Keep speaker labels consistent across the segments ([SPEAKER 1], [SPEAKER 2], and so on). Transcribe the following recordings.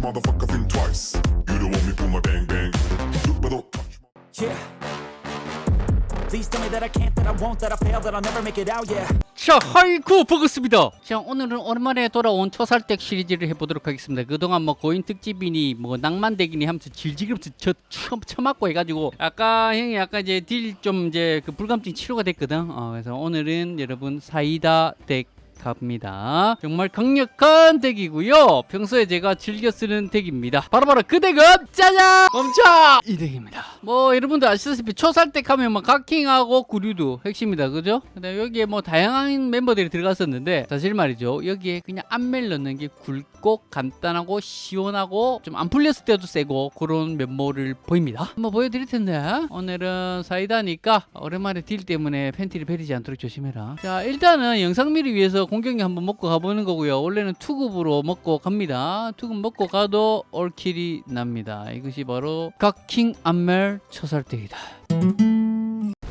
[SPEAKER 1] touch, motherfucker, think twice. You don't want me pull my bang bang. Look, but don't touch. my-
[SPEAKER 2] Yeah. Please tell me that I can't, that I won't, that I fail, that I'll never make it out, yeah.
[SPEAKER 3] 자, 하이쿠 반갑습니다. 자, 오늘은 오랜만에 돌아온 초살댁 시리즈를 해보도록 하겠습니다. 그동안 뭐 고인 특집이니 뭐 낭만댁이니 하면서 질질하면서 저 처, 처맞고 해가지고 아까 형이 아까 이제 딜 좀 이제 그 불감증 치료가 됐거든. 어, 그래서 오늘은 여러분 사이다 덱 갑니다. 정말 강력한 deck이고요. 평소에 제가 즐겨 쓰는 deck입니다. 바로바로 그 deck은 짜잔! 멈춰! 이 deck입니다. 뭐 여러분들 아시다시피 초살deck 하면 뭐 각킹하고 구류도 핵심이다. 그죠? 근데 여기에 뭐 다양한 멤버들이 들어갔었는데 사실 말이죠. 여기에 그냥 안멜 넣는 게 굵고 간단하고 시원하고 좀 안 풀렸을 때도 세고 그런 면모를 보입니다. 한번 보여드릴 텐데 오늘은 사이다니까 오랜만에 deal 때문에 팬티를 베리지 않도록 조심해라. 자 일단은 영상미를 위해서 공격력 한번 먹고 가보는 거고요. 원래는 투급으로 먹고 갑니다. 투급 먹고 가도 all kill이 납니다. 이것이 바로 각킹 안멜 초살deck이다.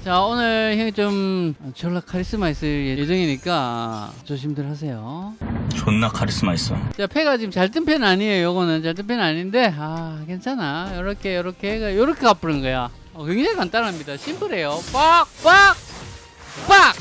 [SPEAKER 3] 자 오늘 형이 좀 졸라 카리스마 있을 예정이니까 조심들 하세요.
[SPEAKER 4] 존나 카리스마 있어.
[SPEAKER 3] 자, 패가 지금 잘 뜬 펜 아니에요. 요거는 잘 뜬 펜 아닌데, 아, 괜찮아. 요렇게, 요렇게, 요렇게 갚는 거야. 어, 굉장히 간단합니다. 심플해요. 빡! 빡! 빡!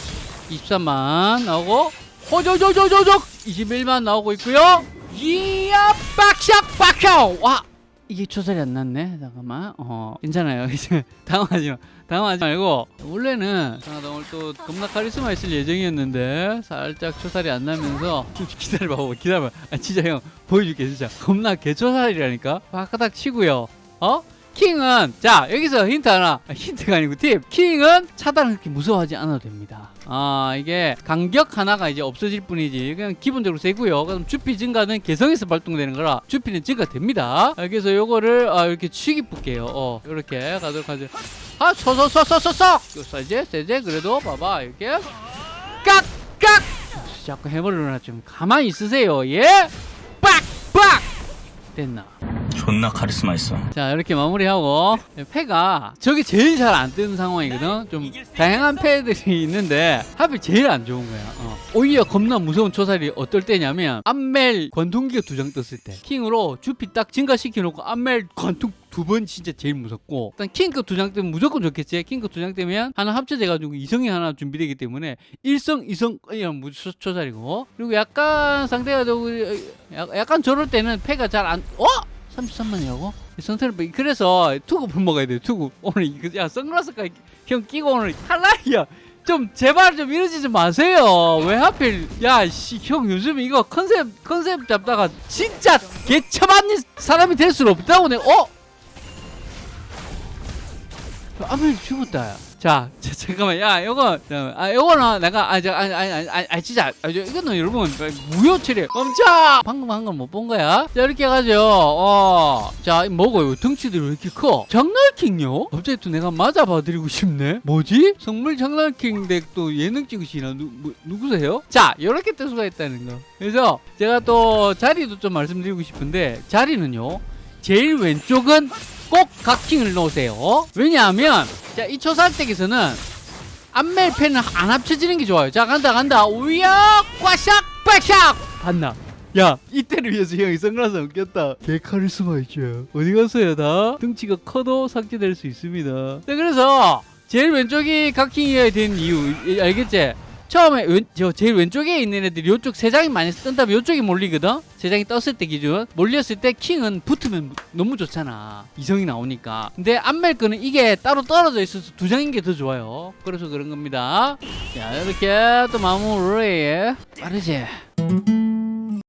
[SPEAKER 3] 23만 나오고, 호조조조조조! 21만 나오고 있고요. 이야, 빡샥, 빡샥! 와! 이게 초살이 안 났네. 잠깐만. 어, 괜찮아요. 이제 당황하지 마. 당황하지 말고 원래는 아, 나 오늘 또 겁나 카리스마 있을 예정이었는데 살짝 초살이 안 나면서 기다려봐 기다려봐 아 진짜 형 보여줄게 진짜 겁나 개초살이라니까 바까닥 치고요 어? 킹은 자 여기서 힌트 하나. 아, 힌트가 아니고 팁. 킹은 차단을 그렇게 무서워하지 않아도 됩니다. 아 이게 간격 하나가 이제 없어질 뿐이지 그냥 기본적으로 세고요. 그럼 주피 증가는 개성에서 발동되는 거라 주피는 증가됩니다. 아, 그래서 요거를 아, 이렇게 치기 볼게요. 어 이렇게 가도록 하죠. 아 쏘쏘쏘쏘쏘쏘 세제 세제 그래도 봐봐. 이렇게. 깍깍! 자꾸 해머리나 좀 가만히 있으세요. 예? 빡빡! 됐나
[SPEAKER 4] 존나 카리스마 있어.
[SPEAKER 3] 자 이렇게 마무리하고 패가 저게 제일 잘 안 뜨는 상황이거든 좀 다양한 패들이 있는데 하필 제일 안 좋은 거야 어. 오히려 겁나 무서운 초살이 어떨 때냐면 안멜 관통기가 두 장 떴을 때 킹으로 주피 딱 증가시켜 놓고 안멜 관통 두번 진짜 제일 무섭고 일단 킹급 두장 뜨면 무조건 좋겠지 킹급 두장 뜨면 하나 합쳐져 가지고 이성이 하나 준비되기 때문에 일성 이성 이런 무초 초살이고 그리고 약간 상대가 좀 약간 저럴 때는 패가 잘안 어? 33만이라고? 성태를 그래서 투구 먹어야 돼 투구. 오늘 이거 야 선글라스까지 형 끼고 오늘 탈락이야. 좀 제발 좀 이러지 좀 마세요. 왜 하필 야씨형 요즘 이거 컨셉 컨셉 잡다가 진짜 개처맞는 사람이 될 수는 없다고 내 어? 아멜 죽었다 자, 자, 잠깐만, 야, 자, 아, 요거는 내가, 아, 저, 아니, 아니, 아니, 아니, 아니, 진짜, 아, 저, 이거는 여러분, 무효 처리. 멈춰! 방금 한 건 못 본 거야? 자, 이렇게 해가지고, 어, 자, 뭐고요? 덩치들이 왜 이렇게 커? 장날킹요? 갑자기 또 내가 맞아 봐드리고 싶네? 뭐지? 성물 장날킹 덱또 예능 찍으시나? 누, 뭐, 누구세요? 자, 요렇게 뜰 수가 있다는 거. 그래서, 제가 또 자리도 좀 말씀드리고 싶은데, 자리는요, 제일 왼쪽은 꼭 각킹을 넣으세요. 왜냐하면 자, 이 초살댁에서는 안멜 펜은 안 합쳐지는 게 좋아요. 자, 간다, 간다. 우야, 꽈샥, 빠샥. 봤나? 야, 이때를 위해서 형이 선글라스 안 꼈다. 개 카리스마 있죠. 어디 갔어요, 다? 등치가 커도 삭제될 수 있습니다. 네, 그래서 제일 왼쪽이 각킹이어야 되는 이유, 이- 알겠지? 처음에 왼, 저 제일 왼쪽에 있는 애들이 이쪽 세 장이 많이 뜬 다음에 이쪽이 몰리거든? 세 장이 떴을 때 기준. 몰렸을 때 킹은 붙으면 너무 좋잖아. 이성이 나오니까. 근데 안멜 거는 이게 따로 떨어져 있어서 두 장인 게 더 좋아요. 그래서 그런 겁니다. 자 이렇게 또 마무리 빠르지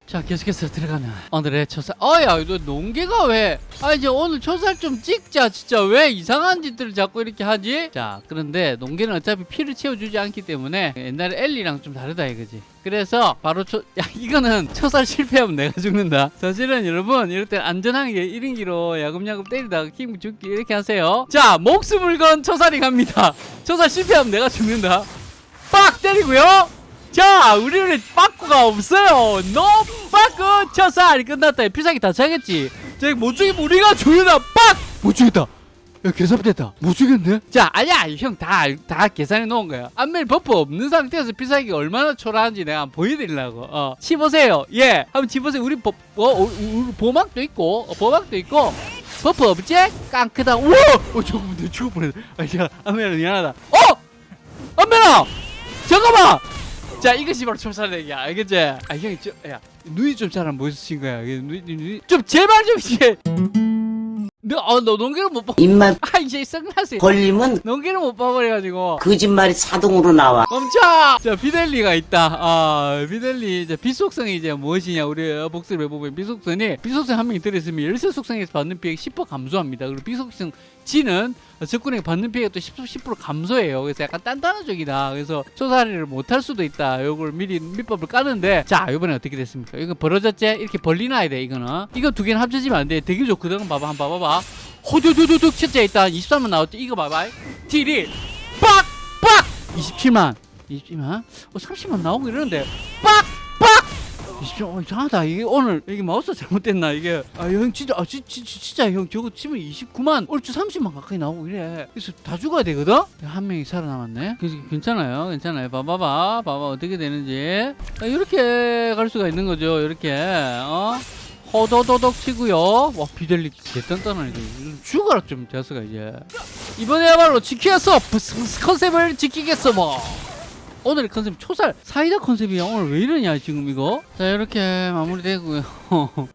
[SPEAKER 3] 자 계속해서 들어가는 오늘의 초살 어야 너 농계가 왜? 아 이제 오늘 초살 좀 찍자. 진짜 왜 이상한 짓들을 자꾸 이렇게 하지? 자 그런데 농계는 어차피 피를 채워주지 않기 때문에 옛날에 엘리랑 좀 다르다 이거지. 그래서 바로 초, 야 이거는 초살 실패하면 내가 죽는다. 사실은 여러분 이럴 때 안전하게 1인기로 야금야금 때리다가 킹 죽기 이렇게 하세요. 자 목숨을 건 초살이 갑니다. 초살 실패하면 내가 죽는다. 빡! 때리고요 자 우리는 빠꾸가 없어요. no 빠꾸. 초살이 끝났다. 필살기 다 차겠지. 저기 못 죽이면 우리가 죽는다 빡! 못 죽였다. 야 개섭됐다. 못 주겠네 자 아니야 형다다 계산해 놓은 거야. 안멜 buff 없는 상태에서 필살기 얼마나 초라한지 내가 보여드리려고. 어 치보세요. 예 한번 치보세요. 우리 보, 어, 어, 보막도 있고 어, 보막도 있고. 버프 없지? 깡크다. 우와 어 잠깐만 내가 죽을 뻔했다 아야 안멜아 미안하다. 어! 안멜아! 잠깐만 자 이것이 바로 초살내기야 알겠지? 아 형이 저야 눈이 좀 잘 안 보이신 거야 눈이, 눈이 좀 제발 좀 이게 너너 농기를 못 봐.
[SPEAKER 5] 입만
[SPEAKER 3] 아 이제 선글라스
[SPEAKER 5] 걸리면
[SPEAKER 3] 농기를 못 봐버려가지고
[SPEAKER 5] 거짓말이 자동으로 나와.
[SPEAKER 3] 멈춰! 자 비델리가 있다. 아 비델리 이제 비속성이 이제 무엇이냐 우리 복습을 해보면 비속성이 비속성 한 명이 들어있으면 열쇠 속성에서 받는 피해가 10% 감소합니다. 그리고 비속성 G는 적군에게 받는 피해가 또 10%, 10% 감소해요. 그래서 약간 단단한 적이다. 그래서 초살이를 못할 수도 있다. 요걸 미리 밑밥을 까는데 자 이번에 어떻게 됐습니까? 이거 벌어졌지? 이렇게 벌리놔야 돼 이거는. 이거 두 개는 합쳐지면 안 돼. 되게 좋거든. 봐봐 한번 봐봐봐. 호두두두둑 첫째 일단 23만 나왔지. 이거 봐봐. deal이 빡 빡 27만 27만 어 30만 나오고 이러는데 빡 빡 27만 어 이상하다. 이게 오늘 이게 마우스 잘못됐나 이게. 아 형 진짜 아 지, 지, 지- 진짜 형 저거 치면 29만 얼추 30만 가까이 나오고 이래. 그래서 다 죽어야 되거든? 한 명이 살아남았네. 괜찮아요 괜찮아요. 봐봐봐. 봐봐 어떻게 되는지. 아, 이렇게 갈 수가 있는 거죠 이렇게. 어? 호도도독 치고요. 와 비델리 개단단하네 죽어라 좀 자스가 이제. 이번에야말로 지키겠어. 컨셉을 지키겠어 뭐 오늘의 컨셉 초살 사이다 컨셉이야. 오늘 왜 이러냐 지금 이거? 자 이렇게 마무리되고요.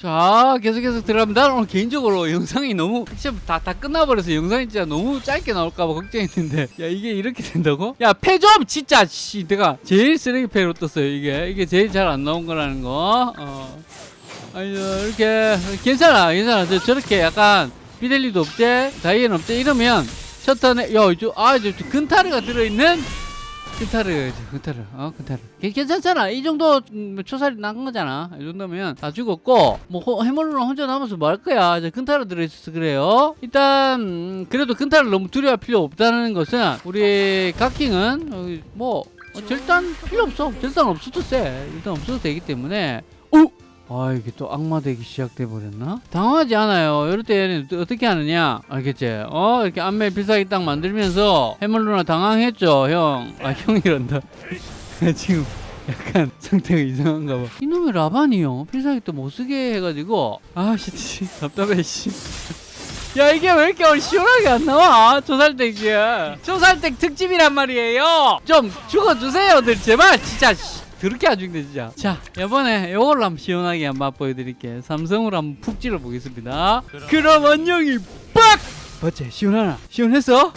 [SPEAKER 3] 자 계속해서 들어갑니다. 나는 오늘 개인적으로 영상이 너무 진짜 다, 다 끝나버려서 영상이 진짜 너무 짧게 나올까봐 걱정했는데. 야 이게 이렇게 된다고? 야 패 좀 진짜 씨. 내가 제일 쓰레기 패로 떴어요 이게. 이게 제일 잘 안 나온 거라는 거. 어. 아니 이렇게 괜찮아 괜찮아. 저, 저렇게 약간 비델리도 없지 다이앤 없지 이러면 셔터네 야저아 저 근타르가 들어있는 근타르 근타르. 어 근타르. 괜- 괜찮잖아. 이 정도 음, 초살이 난 거잖아. 이 정도면 다 죽었고 뭐 호- 해물로는 혼자 남아서 뭐 할 거야? 이제 근타르 들어있어서 그래요. 일단 음, 그래도 근타를 너무 두려워할 필요 없다는 것은 우리 각킹은 어, 뭐 어, 절단 필요 없어. 절단 없어도 돼 일단 없어도 되기 때문에. 어? 아 이게 또 악마 되기 시작돼 버렸나? 당황하지 않아요. 이럴 때는 또 어떻게 하느냐? 알겠지? 어 이렇게 안멜 필살기 딱 만들면서 해물 누나 당황했죠, 형. 아 형이란다. 지금 약간 상태가 이상한가 봐. 이놈의 라반이요. 필살기 또 못 쓰게 해가지고 아씨 씨, 답답해 씨. 야 이게 왜 이렇게 시원하게 안 나와? 조살댁 이 조살댁 특집이란 말이에요. 좀 죽어주세요 들 제발 진짜. 씨. 그렇게 안 죽네 진짜 자 이번에 이걸로 한번 시원하게 한번 맛보여드릴게요 삼성으로 한번 푹 찔러보겠습니다 그럼 안녕히 빡! 어째 시원하나? 시원했어?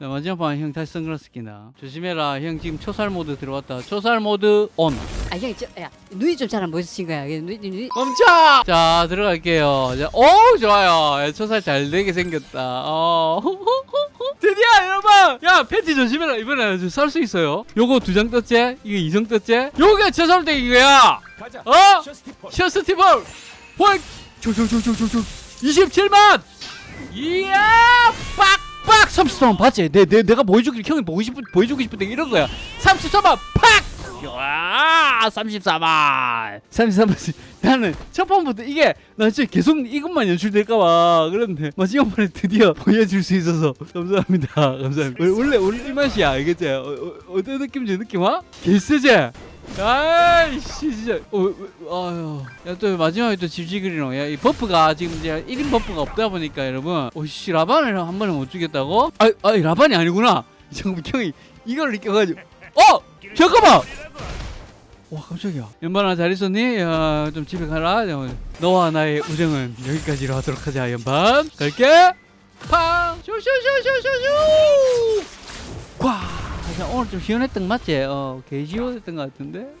[SPEAKER 3] 자, 마지막 판형 다시 선글라스 낀다 조심해라 형 지금 초살 모드 들어왔다 초살 모드 온
[SPEAKER 6] 아 형이 저, 야 눈이 좀 잘 안 보이신 거야. 눈, 눈,
[SPEAKER 3] 멈춰! 자 들어갈게요 자, 오 좋아요 야, 초살 잘 되게 생겼다 어. 드디어 여러분! 야 팬티 조심해라. 이번에 살수 있어요. 요거 두 장 떴지? 이거 이성 떴지? 요게 초살대 이거야! 어? 셔스티벌 헐 조조조조조조. 27만! 이야! 빡빡 33만 봤지? 내, 내, 내가 보여주기 형이 보고 싶은 보여주고 싶은 데 이런 거야. 33만 팍 야, 34만. 34만. 나는 첫 판부터 이게 나 진짜 계속 이것만 연출될까봐 그런데 마지막 판에 드디어 보여줄 수 있어서 감사합니다. 감사합니다. 원래 원래 이 맛이야, 알겠지? 어, 어, 어떤 느낌인지 느낌 와? 개쎄지? 아이씨 진짜 어, 어, 아유 야또 마지막에 또 질질거리노 야이 버프가 지금 이제 1인 버프가 없다 보니까 여러분 오씨 라반을 한 번에 못 주겠다고? 아, 아 라반이 아니구나 잠깐만 형이 이걸 느껴가지고 어! 잠깐만! 와 깜짝이야. 연반아 잘 있었니? 야, 좀 집에 가라. 너와 나의 우정은 여기까지로 하도록 하자 연반 갈게. 팡! 쇼쇼쇼쇼쇼쇼! 꽉 자, 오늘 좀 시원했던 거 맞지? 어, 개 시원했던 것 같은데?